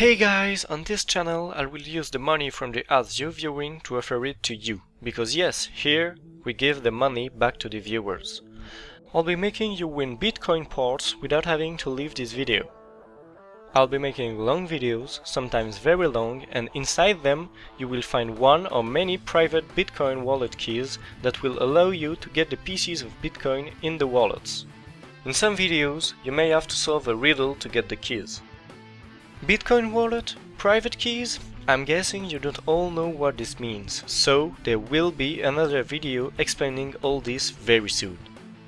Hey guys, on this channel I will use the money from the ads you're viewing to offer it to you, because yes, here we give the money back to the viewers. I'll be making you win Bitcoin ports without having to leave this video. I'll be making long videos, sometimes very long, and inside them you will find one or many private Bitcoin wallet keys that will allow you to get the pieces of Bitcoin in the wallets. In some videos, you may have to solve a riddle to get the keys. Bitcoin wallet? Private keys? I'm guessing you don't all know what this means, so there will be another video explaining all this very soon.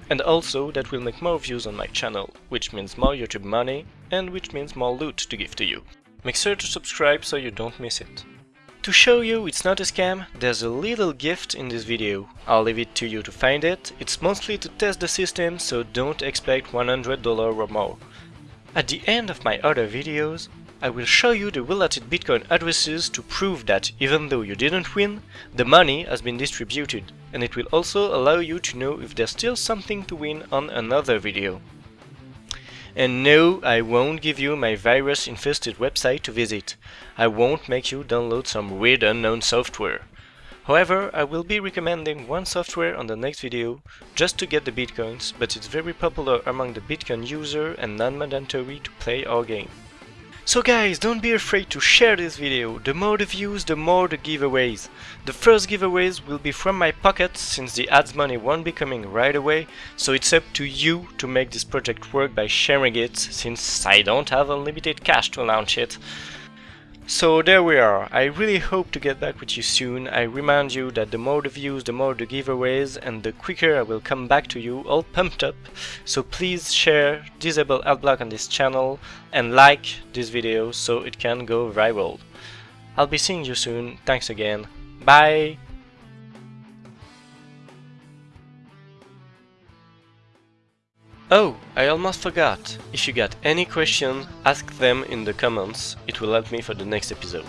And also that will make more views on my channel, which means more YouTube money, and which means more loot to give to you. Make sure to subscribe so you don't miss it. To show you it's not a scam, there's a little gift in this video. I'll leave it to you to find it, it's mostly to test the system, so don't expect $100 or more. At the end of my other videos, I will show you the related Bitcoin addresses to prove that, even though you didn't win, the money has been distributed, and it will also allow you to know if there's still something to win on another video. And no, I won't give you my virus-infested website to visit. I won't make you download some weird unknown software. However, I will be recommending one software on the next video, just to get the bitcoins, but it's very popular among the Bitcoin user and non-mandatory to play our game. So guys, don't be afraid to share this video, the more the views, the more the giveaways. The first giveaways will be from my pocket, since the ads money won't be coming right away, so it's up to you to make this project work by sharing it, since I don't have unlimited cash to launch it. So there we are, I really hope to get back with you soon, I remind you that the more the views, the more the giveaways, and the quicker I will come back to you all pumped up, so please share, disable adblock on this channel, and like this video so it can go viral. I'll be seeing you soon, thanks again, bye! Oh, I almost forgot. If you got any question, ask them in the comments, it will help me for the next episode.